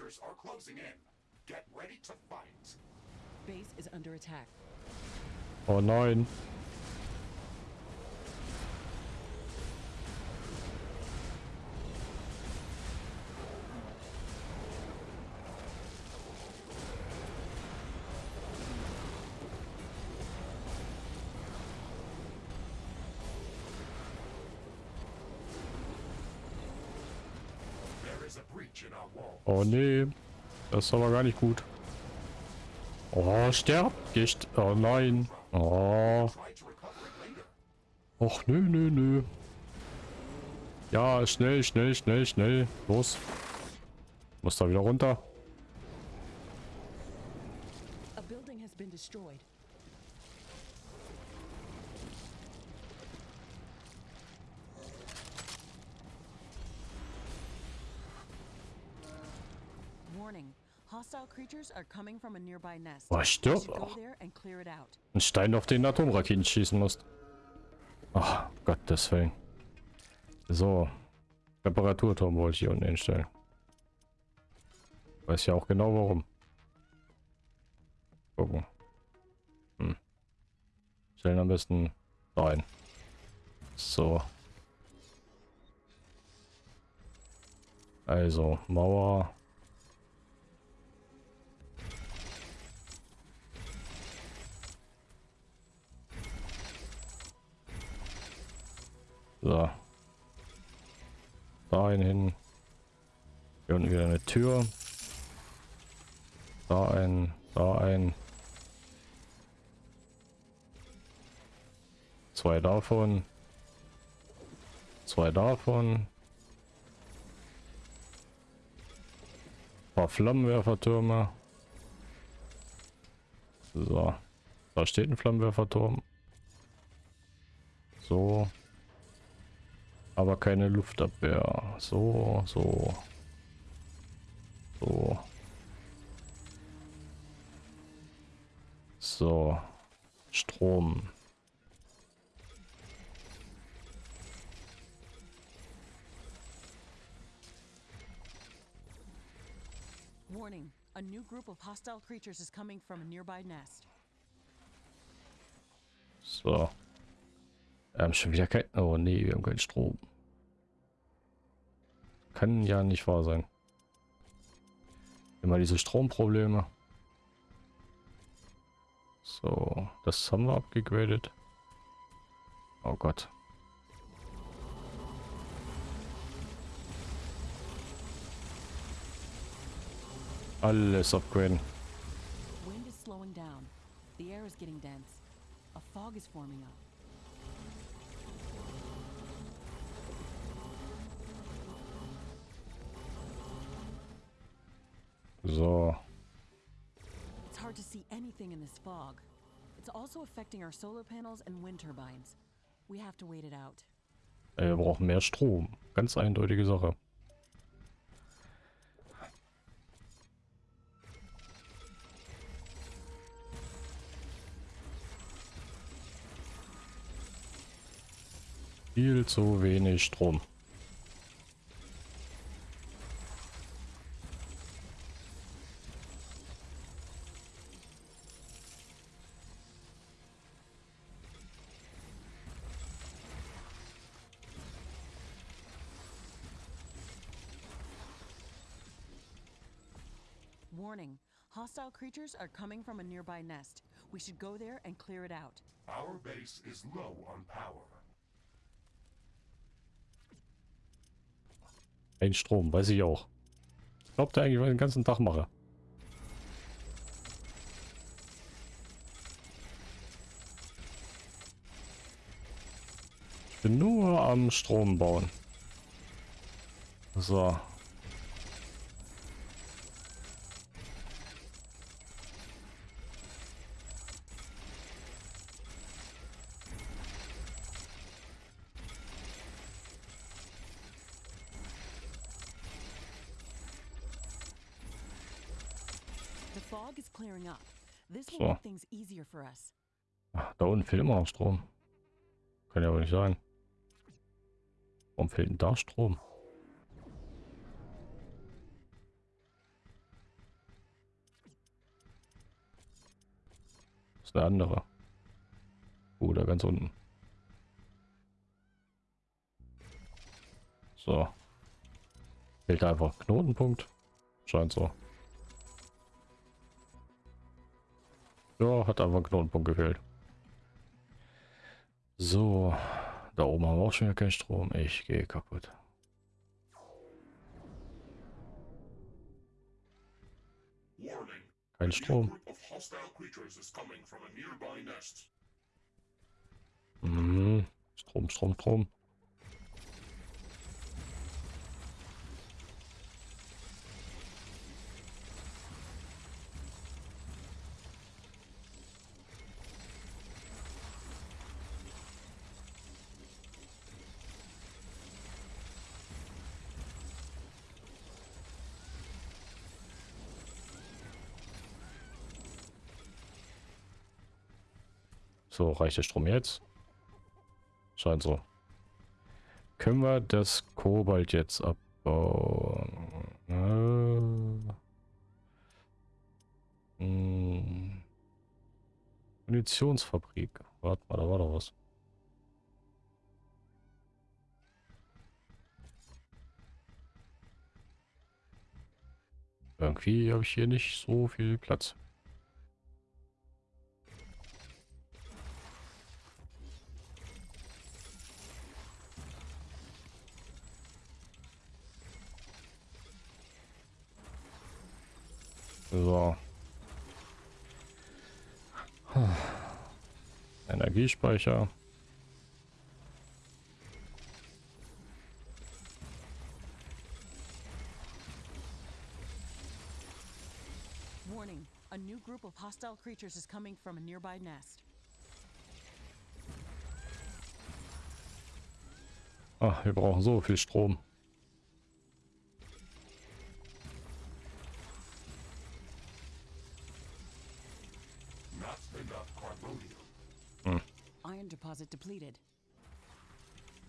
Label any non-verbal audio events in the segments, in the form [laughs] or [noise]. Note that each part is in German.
creatures are closing in. Get ready to fight. Base is under attack. Oh nein. Oh nee. Das ist aber gar nicht gut. Oh, stirbt. Gicht. Oh nein. Oh. Och nö, nö, nö. Ja, schnell, schnell, schnell, schnell. Los. Muss da wieder runter. A building has been destroyed. Warning. Hostile creatures are coming from a nearby nest. Boah, stirb auch. Ein Stein, auf den Atomraketen schießen musst. Ach, Gottes Willen. So. Reparaturturm wollte ich hier unten hinstellen. Weiß ja auch genau warum. Gucken. Hm. Stellen am besten rein. So. Also, Mauer. So. Da ein hin. Hier unten wieder eine Tür. Da ein, da ein. Zwei davon. Zwei davon. Ein paar Flammenwerfertürme. So. Da steht ein Flammenwerferturm. So. Aber keine Luftabwehr. So, so. So. So. Strom. Warning. A new group of hostile creatures is coming from a nearby nest. So. Haben schon wieder kein... Oh nee, wir haben keinen Strom. Kann ja nicht wahr sein. Immer diese Stromprobleme. So, das haben wir abgegradet. Oh Gott. Alles upgraden. Wind is slowing down. The air is getting dense. A fog is forming up. So. It's hard to see anything in this fog. It's also affecting our solar panels and wind turbines. We have to wait it out. Äh, Wir brauchen mehr Strom. Ganz eindeutige Sache. Viel zu wenig Strom. Warning. Hostile creatures are coming from a nearby nest. We should go there and clear it out. Our base is low on power. Ein Strom, weiß ich auch. Glaubt ihr eigentlich, was ich den ganzen Tag mache? Ich bin nur am Strom bauen. So. So. Ach, da unten fehlt immer noch Strom. Kann ja wohl nicht sein. Warum fehlt denn da Strom? Das ist der andere. Oh, da ganz unten. So. Fehlt einfach Knotenpunkt. Scheint so. Ja, hat einfach einen Knotenpunkt gefehlt. So. Da oben haben wir auch schon wieder keinen Strom. Ich gehe kaputt. Kein Strom. Mhm. Strom, Strom, Strom. So, reicht der Strom jetzt? Scheint so. Können wir das Kobalt jetzt abbauen? Äh, hm. Munitionsfabrik. Warte mal, da war doch was. Irgendwie habe ich hier nicht so viel Platz. So. Energiespeicher. Warning. A new group of hostile creatures is coming from a nearby nest. Ah, wir brauchen so viel Strom.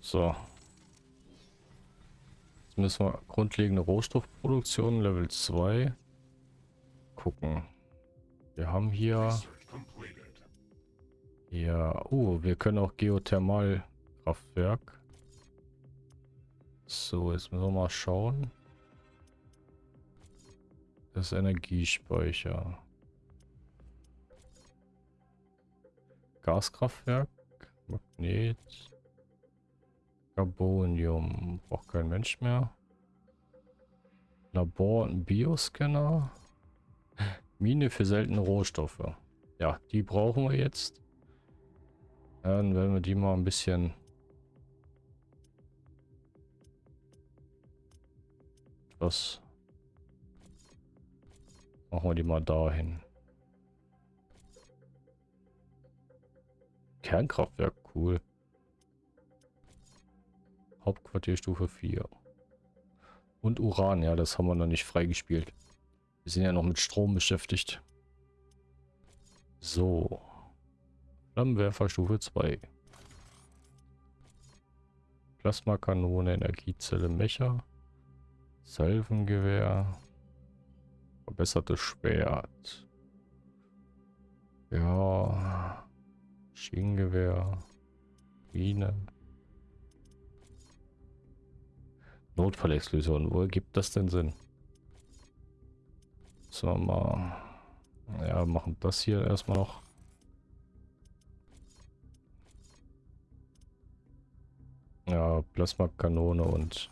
So. Jetzt müssen wir grundlegende Rohstoffproduktion Level 2 gucken. Wir haben hier, hier, oh, wir können auch Geothermalkraftwerk. So, jetzt müssen wir mal schauen. Das Energiespeicher. Gaskraftwerk, Magnet, Carbonium, braucht kein Mensch mehr. Labor und Bioscanner. Mine für seltene Rohstoffe. Ja, die brauchen wir jetzt. Dann werden wir die mal ein bisschen was machen wir die mal dahin. Kernkraftwerk, cool. Hauptquartierstufe 4. Und Uran, ja, das haben wir noch nicht freigespielt. Wir sind ja noch mit Strom beschäftigt. So. Flammenwerfer Stufe 2. Plasmakanone, Energiezelle, Mecher. Salvengewehr. Verbessertes Schwert. Ja. Schienengewehr. Mine. Notfallexklusion. Wo gibt das denn Sinn? So, mal. Ja, machen das hier erstmal noch. Ja, Plasmakanone und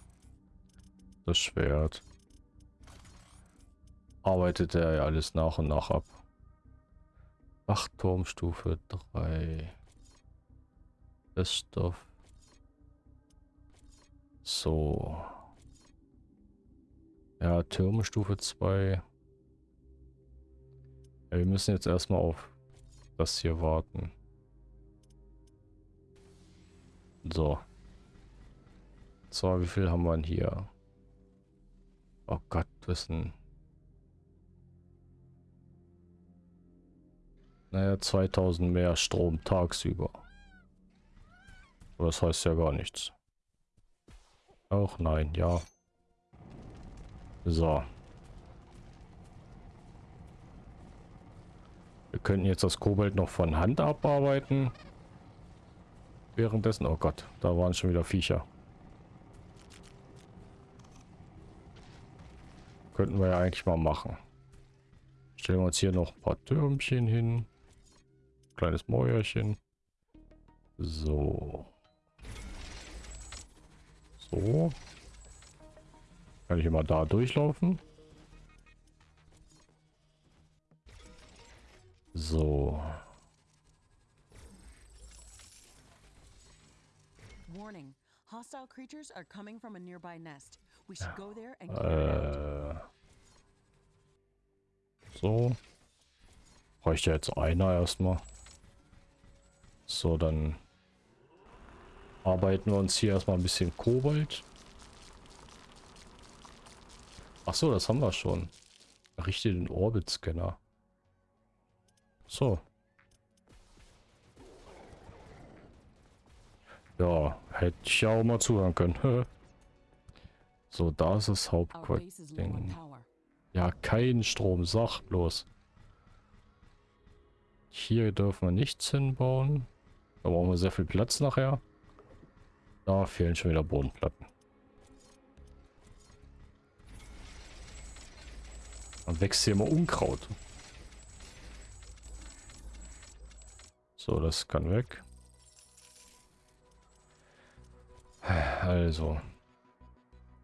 das Schwert. Arbeitet er ja alles nach und nach ab. Wachturmstufe 3. Beststoff. So. Ja, Türme Stufe 2. Ja, wir müssen jetzt erstmal auf das hier warten. So. So, wie viel haben wir denn hier? Oh Gott, wissen. Naja, 2000 mehr Strom tagsüber. Aber das heißt ja gar nichts. Auch nein, ja. So. Wir könnten jetzt das Kobalt noch von Hand abarbeiten. Währenddessen, oh Gott, da waren schon wieder Viecher. Könnten wir ja eigentlich mal machen. Stellen wir uns hier noch ein paar Türmchen hin. Kleines Mäuerchen. So. So. Kann ich immer da durchlaufen? So. Warning. Hostile creatures are coming from a nearby nest. We should go there and clear. Äh. So. Reicht ja jetzt einer erstmal. So, dann arbeiten wir uns hier erstmal ein bisschen Kobalt. Ach so, das haben wir schon. Richte den Orbit-Scanner. So. Ja, hätte ich ja auch mal zuhören können. [laughs] so, da ist das Hauptquartier. Ja, kein Strom, sag bloß. Hier dürfen wir nichts hinbauen. Da brauchen wir sehr viel Platz nachher. Da fehlen schon wieder Bodenplatten. Dann wächst hier immer Unkraut. So, das kann weg. Also.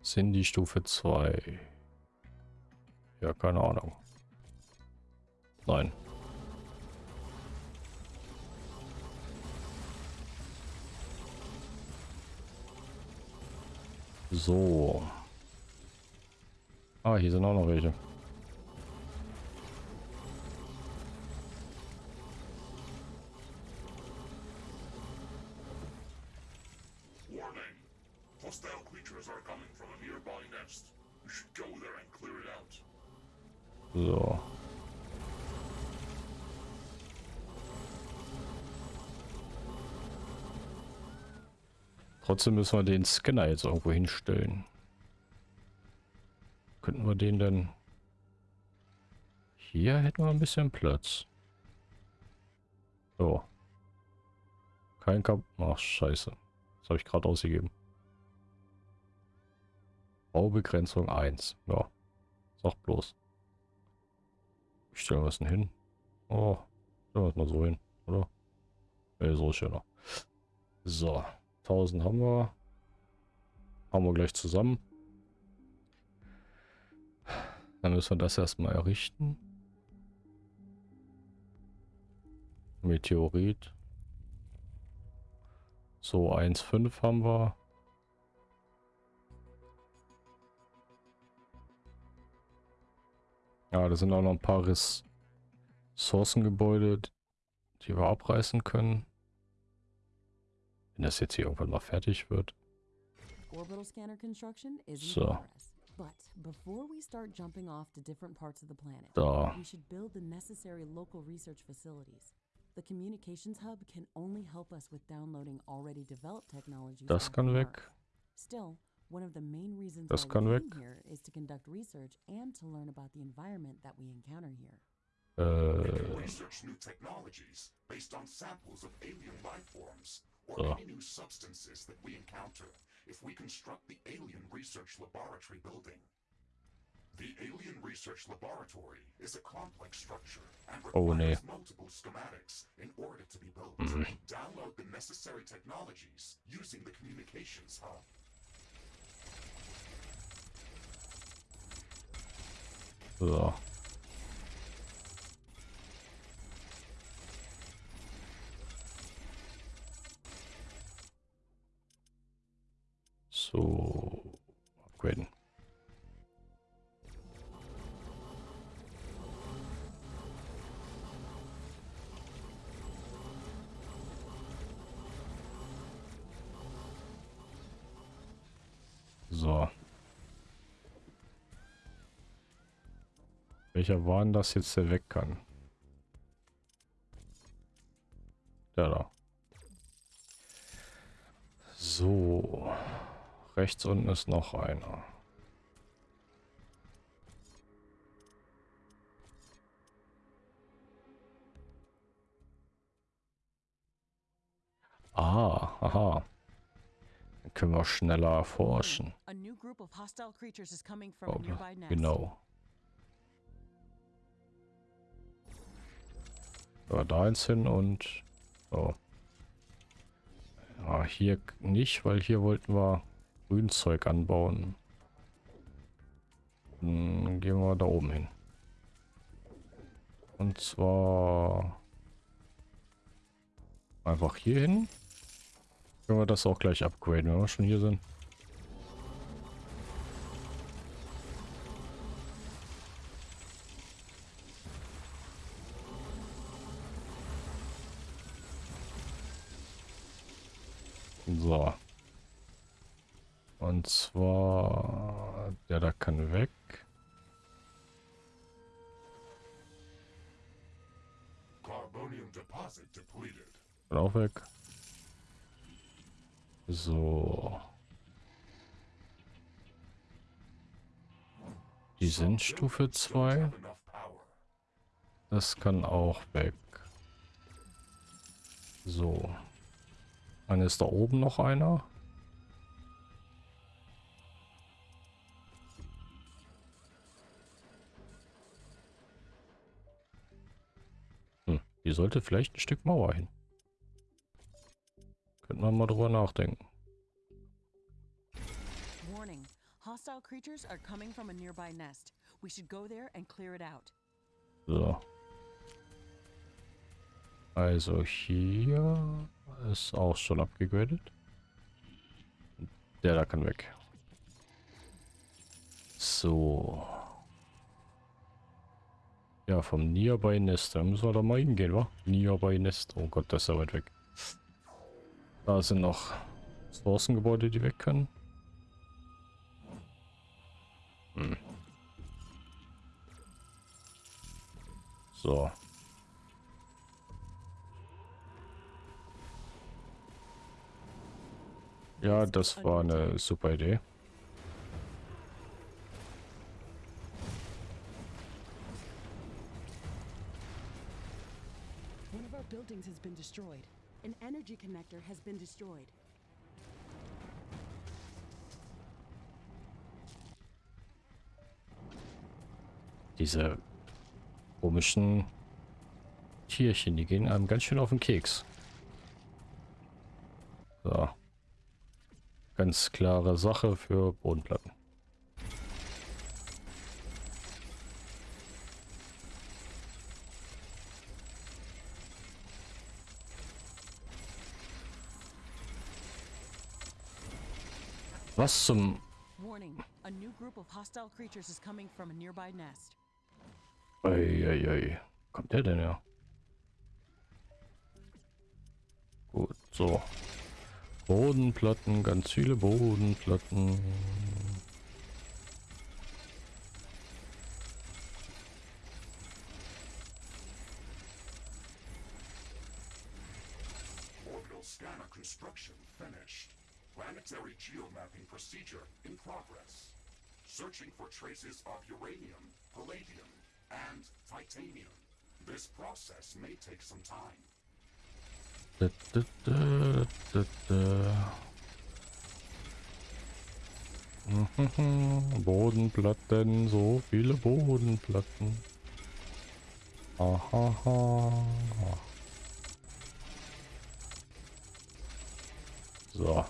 Sind die Stufe 2. Ja, keine Ahnung. Nein. So. Ah, hier sind auch noch welche. Trotzdem müssen wir den Scanner jetzt irgendwo hinstellen. Könnten wir den denn... Hier hätten wir ein bisschen Platz. So. Kein Kap... Ach, scheiße. Das habe ich gerade ausgegeben. Baubegrenzung 1. Ja. Sag bloß. Wie stellen wir es denn hin? Oh, stellen wir es mal so hin, oder? Ne, so ist schöner. So, 1000 haben wir. Haben wir gleich zusammen. Dann müssen wir das erstmal errichten. Meteorit. So, 1,5 haben wir. Ja, da sind auch noch ein paar Ressourcengebäude, die wir abreißen können. Wenn das jetzt hier irgendwann mal fertig wird. So. But before we start jumping off to different parts of the planet, Da. we should build the necessary local research facilities. The communications hub can only help us with downloading already developed technologies. Das kann weg. Earth. Still, one of the main reasons Das why kann we weg. came here is to conduct research and to learn about the environment that we encounter here. We Äh, can research new technologies based on samples of alien life forms or any new substances that we encounter if we construct the Alien Research Laboratory building. The Alien Research Laboratory is a complex structure and Oh, requires multiple schematics in order to be built. Mm-hmm. Download the necessary technologies using the communications hub. so. welcher war denn jetzt, der weg kann? Der da. So. Rechts unten ist noch einer. Ah, aha. Dann können wir schneller erforschen. Oh, genau. So, da eins hin und so. Ja, hier nicht, weil hier wollten wir Grünzeug anbauen. Dann gehen wir da oben hin. Und zwar einfach hier hin. Können wir das auch gleich upgraden, wenn wir schon hier sind. Und zwar, der da kann weg. Carbonium deposit depleted. Kann auch weg. So. Die sind Stufe 2. Have enough power. Das kann auch weg. So. Dann ist da oben noch einer. Hier sollte vielleicht ein Stück Mauer hin. Könnte man mal drüber nachdenken. Warning. Hostile creatures are coming from a nearby nest. We should go there and clear it out. So. Also hier ist auch schon abgegradet. Der da kann weg. So. Ja, vom Nearby Nest. Da müssen wir doch mal hingehen, wa? Nearby Nest. Oh Gott, das ist ja weit weg. Da sind noch Ressourcengebäude, die weg können. Hm. So. Ja, das war eine super Idee. One of our buildings has been destroyed. An energy connector has been destroyed. Diese komischen Tierchen, die gehen einem ganz schön auf den Keks. So. Ganz klare Sache für Bodenplatten. Was zum... Warning. A new group of hostile creatures is coming from a nearby nest. Eieiei. Kommt der denn ja? Gut, so. Bodenplatten, ganz viele Bodenplatten. Procedure in progress. Searching for traces of uranium, palladium, and titanium. This process may take some time. Da, da, da, Bodenplatten, so viele Bodenplatten. Aha. So.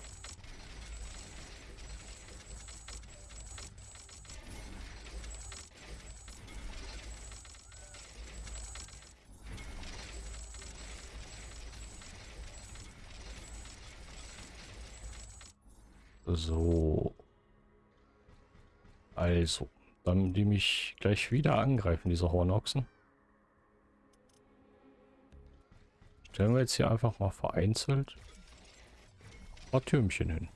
So. Also, dann die mich gleich wieder angreifen, diese Hornochsen. Stellen wir jetzt hier einfach mal vereinzelt ein paar Türmchen hin.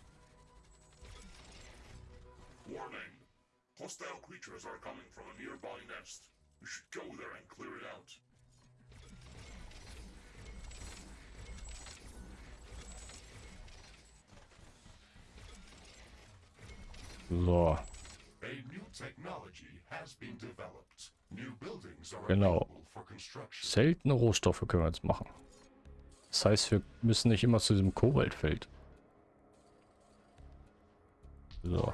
Hostile creatures are coming from a nearby nest. We should go there and clear it out. So, A new technology has been developed. New buildings are Genau. seltene Rohstoffe können wir jetzt machen. Das heißt, wir müssen nicht immer zu diesem Koboldfeld. So. A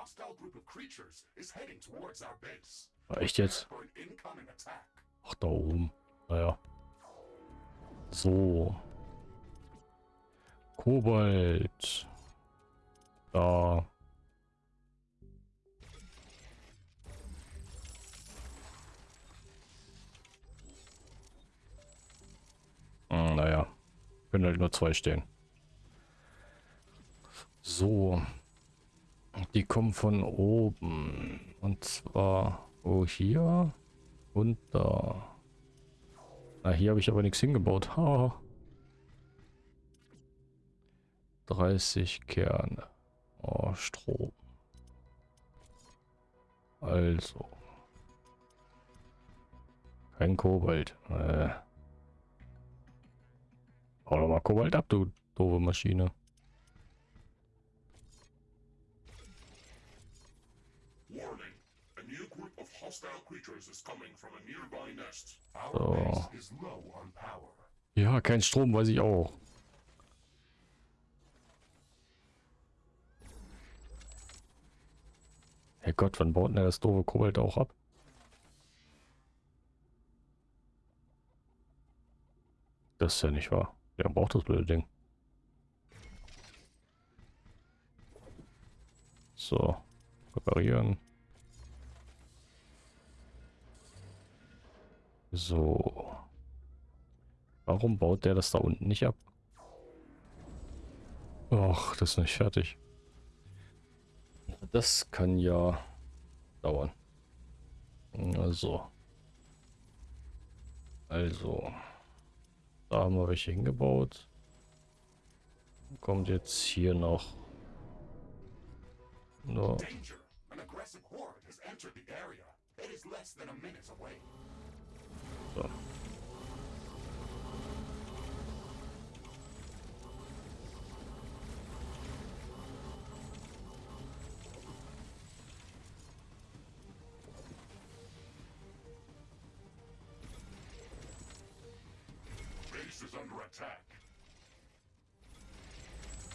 hostile group of creatures is heading towards our base. Echt jetzt? Ach, da oben. Naja. So. Kobold. Da. Hm, naja. Können halt nur zwei stehen. So. Die kommen von oben. Und zwar wo hier und da. Na, hier habe ich aber nichts hingebaut. Ha. 30 Kerne. Oh, Strom. Also. Kein Kobalt. Äh. Hau doch mal Kobalt ab, du doofe Maschine. So. Ja, kein Strom, weiß ich auch. Herrgott, wann baut denn der das doofe Kobalt auch ab? Das ist ja nicht wahr. Wer braucht das blöde Ding? So, reparieren. So. Warum baut der das da unten nicht ab? Ach, das ist nicht fertig. Das kann ja dauern. Also. Also. Da haben wir welche hingebaut. Kommt jetzt hier noch. No. Danger!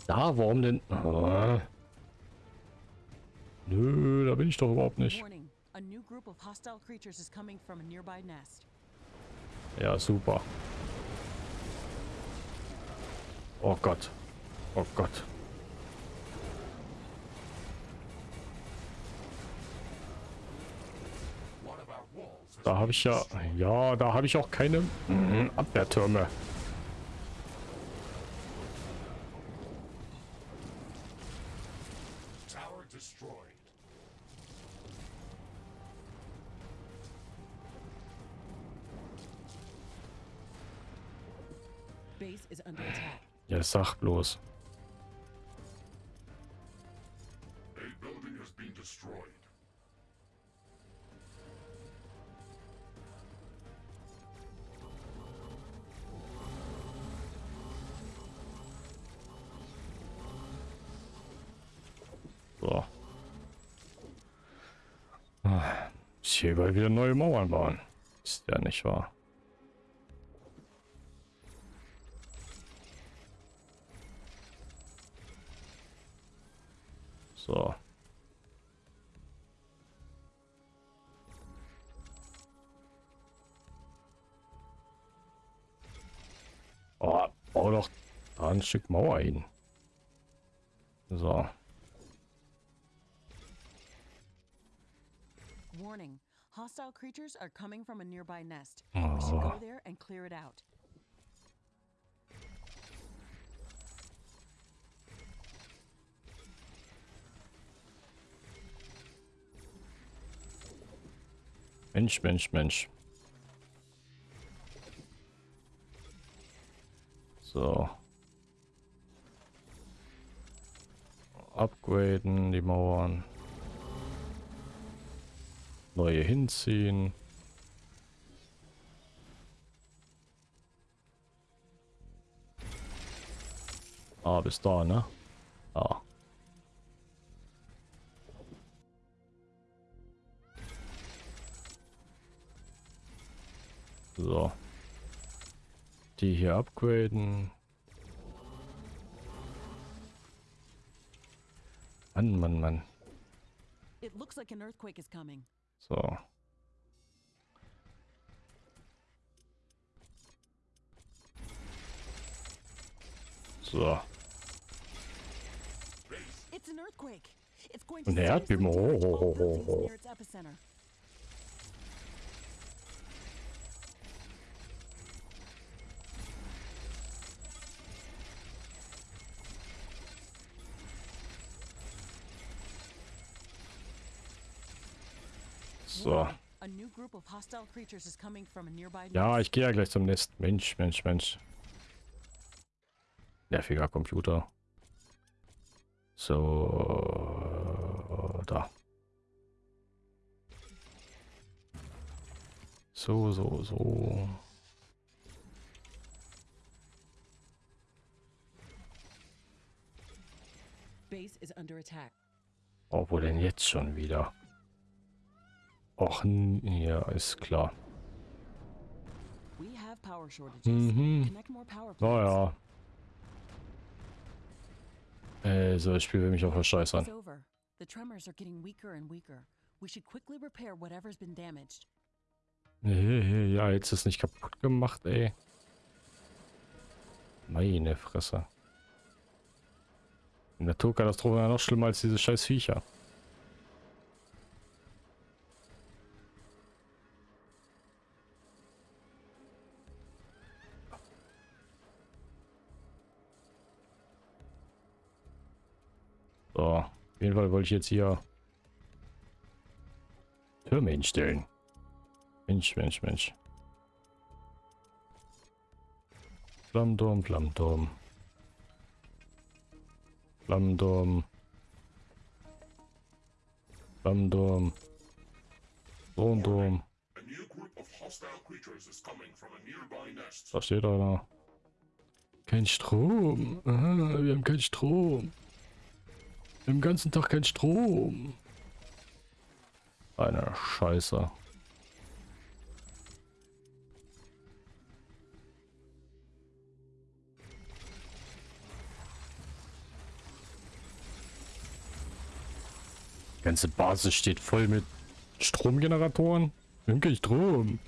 Da, warum denn? Ah. Nö, da bin ich doch überhaupt nicht. Ja, super. Oh Gott. Oh Gott. Da habe ich ja... Ja, da habe ich auch keine mm, Abwehrtürme. Ja, sag bloß. So. Ah, Ich hier wieder neue Mauern bauen. Ist ja nicht wahr. Stück Mauer hin. So. Warning. Hostile creatures are coming from a nearby nest. Oh. We should go there and clear it out. Mensch, Mensch, Mensch. So. Upgraden die Mauern. Neue hinziehen. Ah, bis da, ne? Ah. So. Die hier upgraden. Mann, Mann, Mann. It looks like an earthquake is coming. So. So. It's an earthquake. It's going to Ein seriously Erdbeben. damage Oh, all oh, oh, buildings oh. near its epicenter. So. Warning, A new group of hostile creatures is coming from a nearby Ja, ich gehe ja gleich zum Nest. Mensch, Mensch, Mensch. Nerviger Computer. So, da. So, so, so. Base is under attack. Oh, wo denn jetzt schon wieder? Och, ja, ist klar. Mhm. Naja. Äh, so, das Spiel will mich auch verscheißern. It's over. The tremors are getting weaker and weaker. We should quickly repair whatever's been damaged. Ja, jetzt ist nicht kaputt gemacht, ey. Meine Fresse. Die Naturkatastrophe ja noch schlimmer als diese scheiß Viecher. Auf jeden Fall wollte ich jetzt hier Türme hinstellen. Mensch, Mensch, Mensch. Coming from a nearby nest. Da steht einer. Kein Strom. Aha, wir haben keinen Strom. Den ganzen Tag keinen Strom. Eine Scheiße. Die ganze Basis steht voll mit Stromgeneratoren. Haben keinen Strom.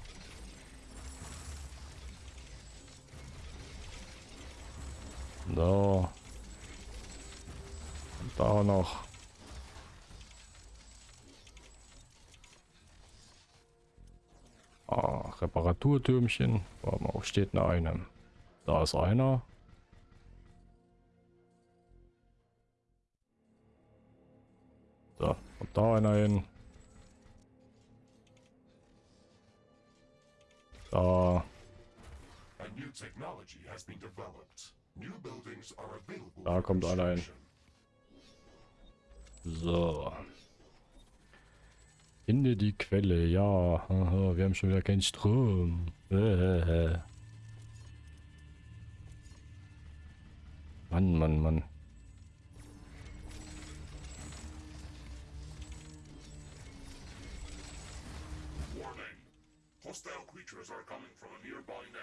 So. Da noch. Ah, Reparaturtürmchen. Warte mal, wo steht denn einem? Da ist einer. So, kommt da einer hin. Da. Da kommt einer hin. So. Finde die Quelle, ja. Wir haben schon wieder keinen Strom. [laughs] Mann, Mann, Mann.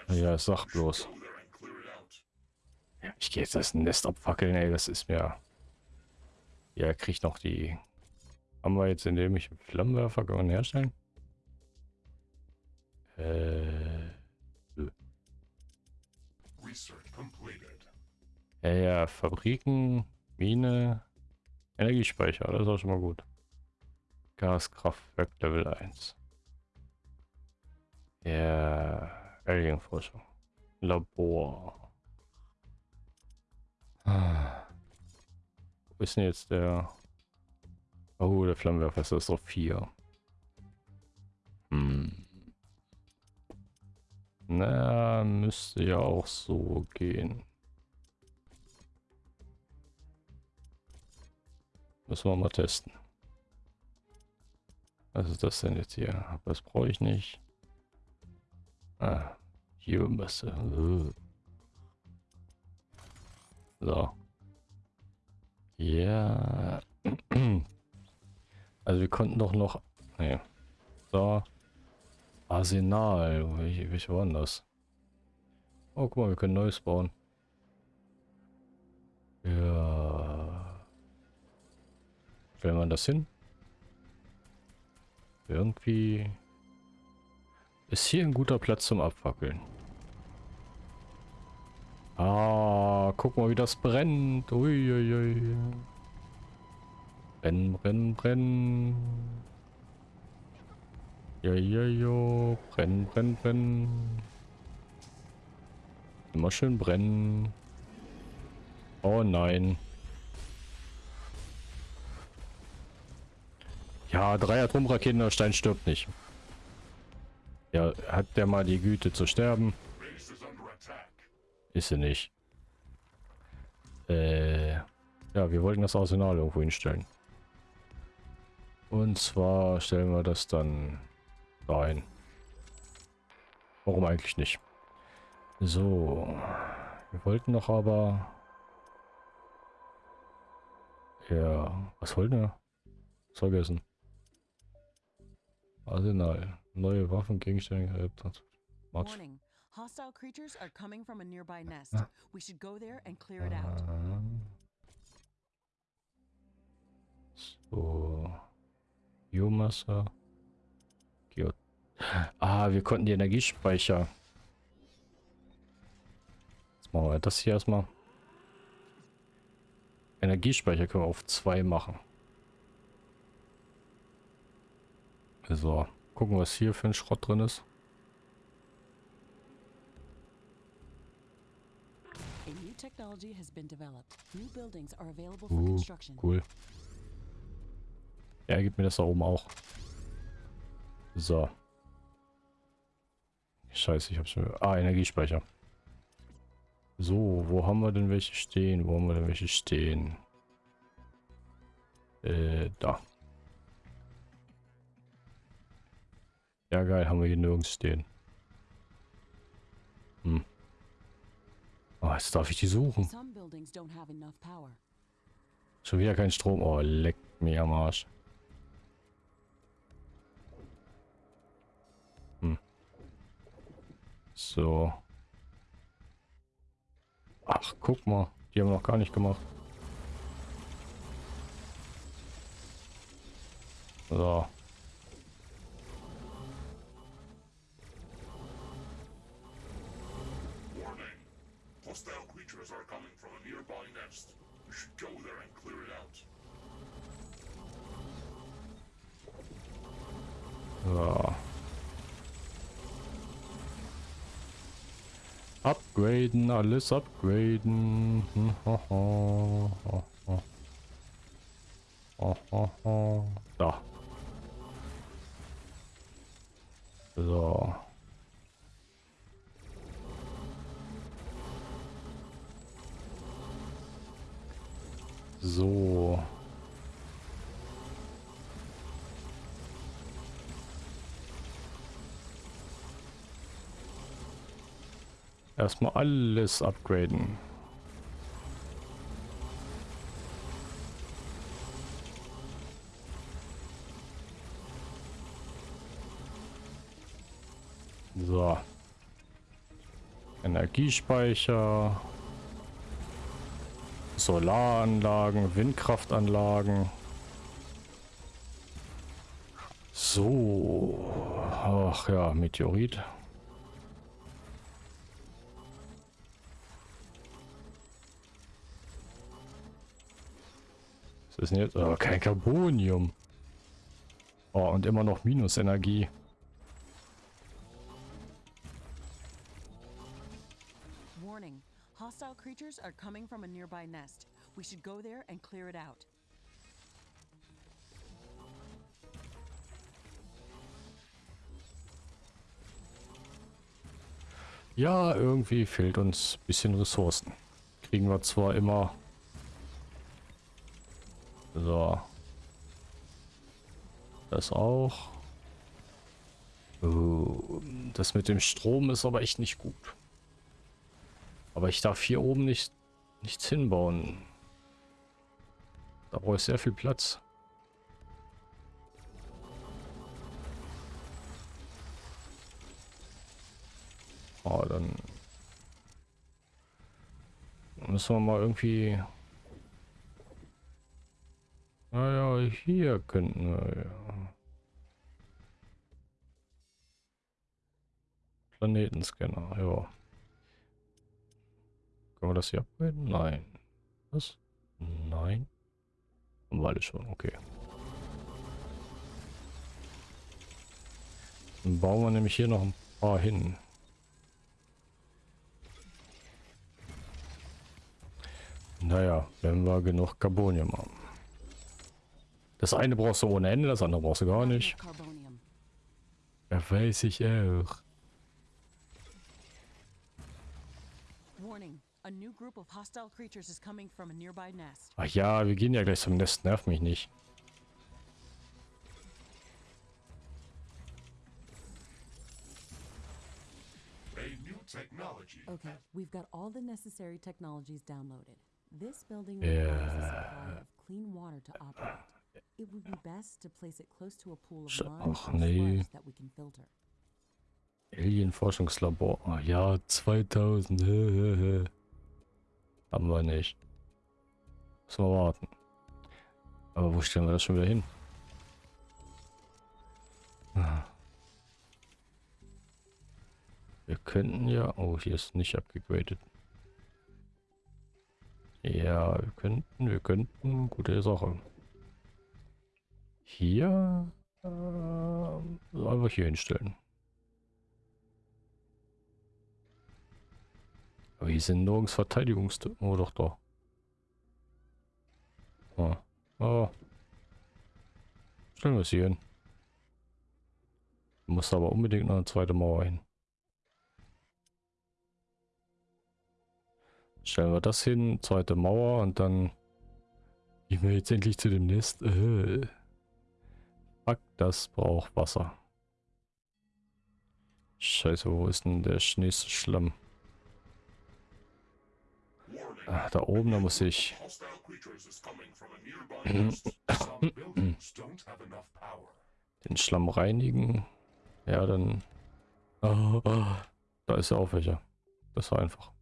Ja, sag bloß. Ich gehe jetzt das Nest abfackeln, ey. Das ist mir... Ja, kriegt noch die... Haben wir jetzt, indem ich Flammenwerfer kann herstellen? Äh... Research completed. Ja, ja, Fabriken, Mine, Energiespeicher, das ist auch schon mal gut. Gaskraftwerk Level 1. Ja, Alienforschung. Labor. Wo ist denn jetzt der... Oh, der Flammenwerfer ist auf 4. Hm. Na, müsste ja auch so gehen. Müssen wir mal testen. Was ist das denn jetzt hier? Das brauche ich nicht. Ah, hier Masse. Äh. So. Ja. Also wir konnten doch noch. Nee. So. Arsenal. Welche, welche waren das? Oh, guck mal, wir können Neues bauen. Ja. Stellen wir das hin? Irgendwie ist hier ein guter Platz zum Abfackeln. Ah, guck mal, wie das brennt. Uiuiui. Brennen, brennen, brennen. Jojojo. Brennen, brennen, brennen. Immer schön brennen. Oh nein. Ja, drei Atomraketen, der Stein stirbt nicht. Ja, hat der mal die Güte zu sterben? Ist sie nicht. Äh, ja, wir wollten das Arsenal irgendwo hinstellen. Und zwar stellen wir das dann rein. Warum eigentlich nicht? So. Wir wollten doch aber... Ja, was wollten wir? Vergessen. Arsenal. Neue Waffen, Gegenstände. Warning. Hostile creatures are coming from a nearby nest. We should go there and clear it out. So. Biomasse. Geo ah, wir konnten die Energiespeicher. Jetzt machen wir das hier erstmal. Energiespeicher können wir auf zwei machen. So, gucken, was hier für ein Schrott drin ist. A new technology has been developed. New buildings are available for Uh, construction. cool. Ja, gibt mir das da oben auch. So. Scheiße, ich hab's schon. Ah, Energiespeicher. So, wo haben wir denn welche stehen? Wo haben wir denn welche stehen? Äh, da. Ja, geil, haben wir hier nirgends stehen. Hm. Ah, jetzt darf ich die suchen. Schon wieder kein Strom. Oh, leck mir am Arsch. Hm. So. Ach, guck mal. Die haben wir noch gar nicht gemacht. So. Upgraden, alles upgraden. Da. So. So. Erstmal alles upgraden. So. Energiespeicher. Solaranlagen, Windkraftanlagen. So. Ach ja, Meteorit. Was ist denn jetzt? Oh, kein Carbonium. Oh, und immer noch Minusenergie. Warning. Hostile creatures are coming from a nearby nest. We should go there and clear it out. Ja, irgendwie fehlt uns ein bisschen Ressourcen. Kriegen wir zwar immer... So. Das auch. Uh, Das mit dem Strom ist aber echt nicht gut. Aber ich darf hier oben nicht nichts hinbauen. Da brauche ich sehr viel Platz. Oh, dann müssen wir mal irgendwie... Naja, hier könnten wir ja. Planetenscanner, ja. Können wir das hier upgraden? Nein. Was? Nein. Haben wir alle schon, okay. Dann bauen wir nämlich hier noch ein paar hin. Naja, wenn wir genug Carbonium haben. Das eine brauchst du ohne Ende, das andere brauchst du gar nicht. Ja, weiß ich auch. Warning. A new group of hostile creatures is coming from a nearby nest. Ach ja, wir gehen ja gleich zum Nest, nerv mich nicht. Okay, we've got all the necessary technologies downloaded. This building requires a supply of clean water to operate. Ach, nee. Alien-Forschungslabor. Ah ja, 2000. hä, hä, hä. Haben wir nicht. Müssen wir warten. Aber wo stellen wir das schon wieder hin? Ah. Wir könnten ja... Oh, hier ist nicht abgegradet. Ja, wir könnten, wir könnten. Gute Sache. Hier... Äh, einfach hier hinstellen. Aber hier sind nirgends Verteidigungs... Oh, doch, doch. Ah. Oh. Stellen wir es hier hin. Muss aber unbedingt noch eine zweite Mauer hin. Stellen wir das hin, zweite Mauer und dann gehen wir jetzt endlich zu dem Nest. Äh. Fuck, das braucht Wasser. Scheiße, wo ist denn der nächste Schlamm? Ah, da oben, da muss ich. Den Schlamm reinigen. Ja, dann. Ah, ah, da ist ja auch welcher. Das war einfach.